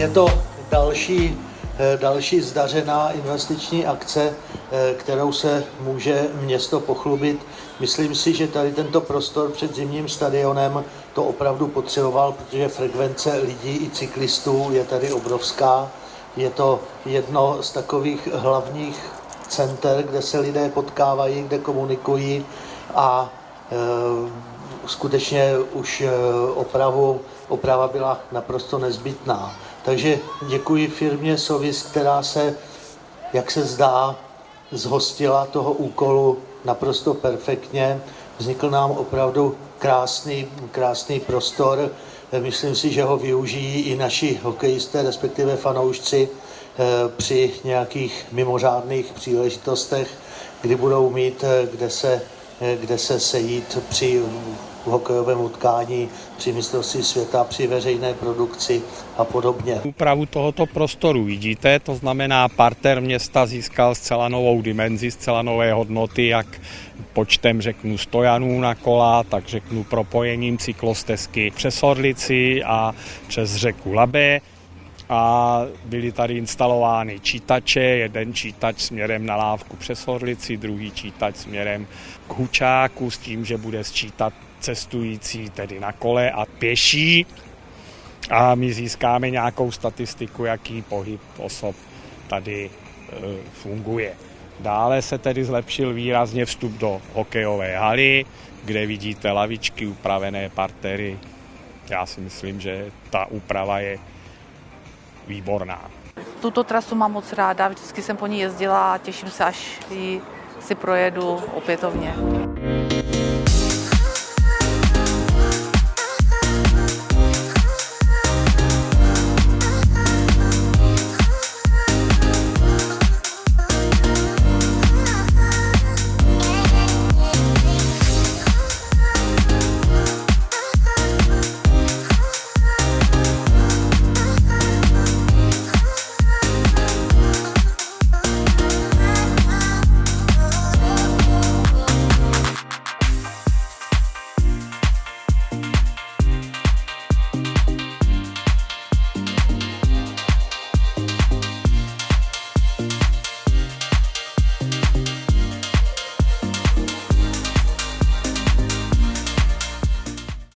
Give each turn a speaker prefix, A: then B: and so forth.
A: Je to další, eh, další zdařená investiční akce, eh, kterou se může město pochlubit. Myslím si, že tady tento prostor před zimním stadionem to opravdu potřeboval, protože frekvence lidí i cyklistů je tady obrovská. Je to jedno z takových hlavních center, kde se lidé potkávají, kde komunikují a e, skutečně už opravu, oprava byla naprosto nezbytná. Takže děkuji firmě Sovis, která se, jak se zdá, zhostila toho úkolu naprosto perfektně. Vznikl nám opravdu krásný, krásný prostor. Myslím si, že ho využijí i naši hokejisté, respektive fanoušci, eh, při nějakých mimořádných příležitostech, kdy budou mít eh, kde se, eh, kde se sejít při hokejovém utkání, při mistrovství světa, při veřejné produkci a podobně.
B: Úpravu tohoto prostoru vidíte, to znamená parter města získal zcela novou dimenzi, zcela nové hodnoty, jak počtem řeknu stojanů na kola, tak řeknu propojením cyklostezky přes Orlici a přes řeku Labe a byly tady instalovány čítače, jeden čítač směrem na lávku přes Orlici, druhý čítač směrem k Hučáku s tím, že bude sčítat cestující tedy na kole a pěší a my získáme nějakou statistiku, jaký pohyb osob tady e, funguje. Dále se tedy zlepšil výrazně vstup do hokejové haly, kde vidíte lavičky, upravené partery. Já si myslím, že ta úprava je výborná.
C: Tuto trasu mám moc ráda, vždycky jsem po ní jezdila a těším se, až ji si projedu opětovně.